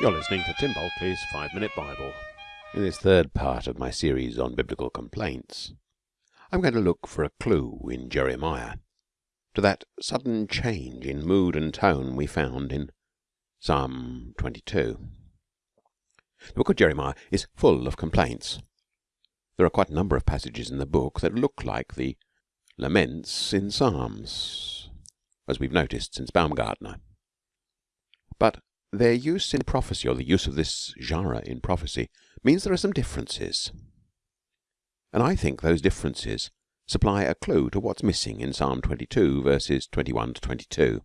You're listening to Tim Bulkeley's Five Minute Bible. In this third part of my series on biblical complaints, I'm going to look for a clue in Jeremiah to that sudden change in mood and tone we found in Psalm 22. The book of Jeremiah is full of complaints. There are quite a number of passages in the book that look like the laments in Psalms, as we've noticed since Baumgartner. But their use in prophecy, or the use of this genre in prophecy, means there are some differences. And I think those differences supply a clue to what's missing in Psalm 22, verses 21 to 22,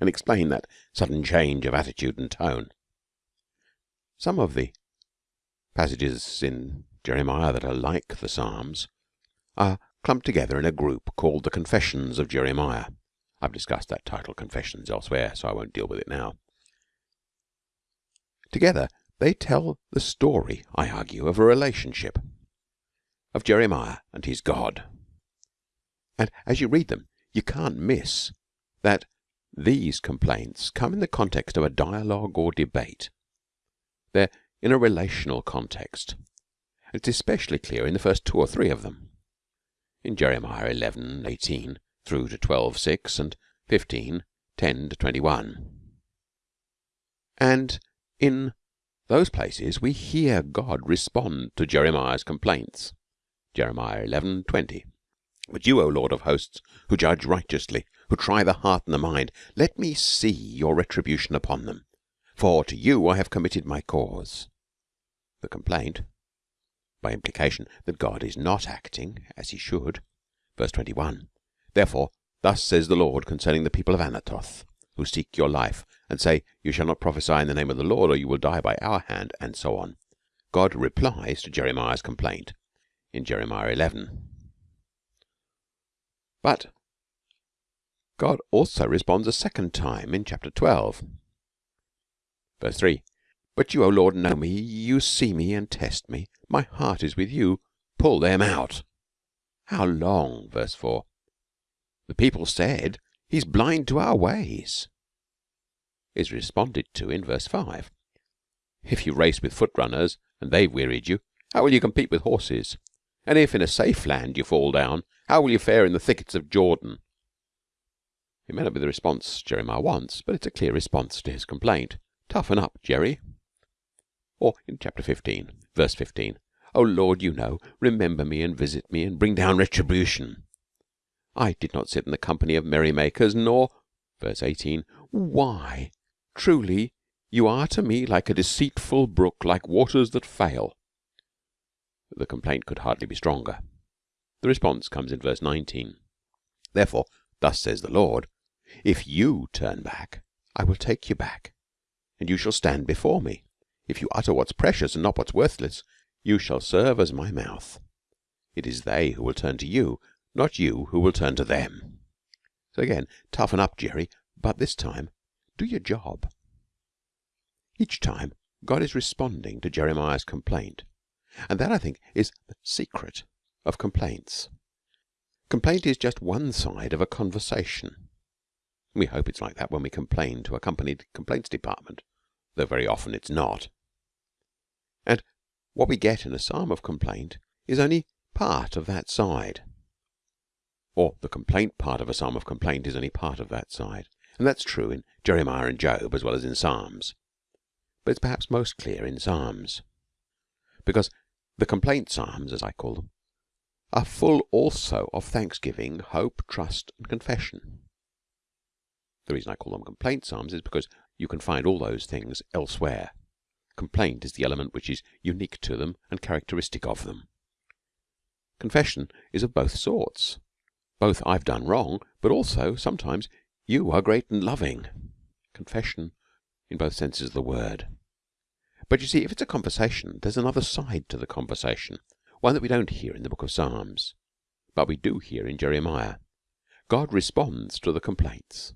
and explain that sudden change of attitude and tone. Some of the passages in Jeremiah that are like the Psalms are clumped together in a group called the Confessions of Jeremiah. I've discussed that title, Confessions, elsewhere, so I won't deal with it now. Together, they tell the story, I argue, of a relationship of Jeremiah and his God. And as you read them, you can't miss that these complaints come in the context of a dialogue or debate. They're in a relational context. It's especially clear in the first two or three of them. In Jeremiah 11, 18 through to 12, 6 and 15, 10 to 21. And in those places we hear God respond to Jeremiah's complaints. Jeremiah 11:20. But you, O Lord of hosts, who judge righteously, who try the heart and the mind, let me see your retribution upon them. For to you I have committed my cause. The complaint, by implication that God is not acting as he should. Verse 21. Therefore, thus says the Lord concerning the people of Anathoth who seek your life and say, You shall not prophesy in the name of the Lord, or you will die by our hand, and so on. God replies to Jeremiah's complaint in Jeremiah 11. But God also responds a second time in chapter 12. Verse 3 But you, O Lord, know me, you see me and test me. My heart is with you. Pull them out. How long? Verse 4 The people said, He's blind to our ways. Is responded to in verse 5. If you race with foot runners and they've wearied you, how will you compete with horses? And if in a safe land you fall down, how will you fare in the thickets of Jordan? It may not be the response Jeremiah wants, but it's a clear response to his complaint. Toughen up, Jerry. Or in chapter 15, verse 15, O Lord, you know, remember me and visit me and bring down retribution. I did not sit in the company of merrymakers, nor verse 18 why truly you are to me like a deceitful brook like waters that fail. The complaint could hardly be stronger. The response comes in verse 19 therefore thus says the lord if you turn back i will take you back and you shall stand before me. If you utter what's precious and not what's worthless you shall serve as my mouth. It is they who will turn to you not you who will turn to them. So again, toughen up, Jerry, but this time do your job. Each time, God is responding to Jeremiah's complaint, and that I think is the secret of complaints. Complaint is just one side of a conversation. We hope it's like that when we complain to a company complaints department, though very often it's not. And what we get in a psalm of complaint is only part of that side or the complaint part of a psalm of complaint is only part of that side. And that's true in Jeremiah and Job as well as in Psalms. But it's perhaps most clear in Psalms. Because the complaint psalms, as I call them, are full also of thanksgiving, hope, trust, and confession. The reason I call them complaint psalms is because you can find all those things elsewhere. Complaint is the element which is unique to them and characteristic of them. Confession is of both sorts both I've done wrong, but also sometimes you are great and loving. Confession in both senses of the word. But you see, if it's a conversation, there's another side to the conversation, one that we don't hear in the book of Psalms, but we do hear in Jeremiah. God responds to the complaints.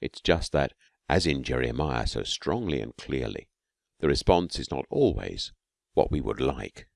It's just that, as in Jeremiah so strongly and clearly, the response is not always what we would like.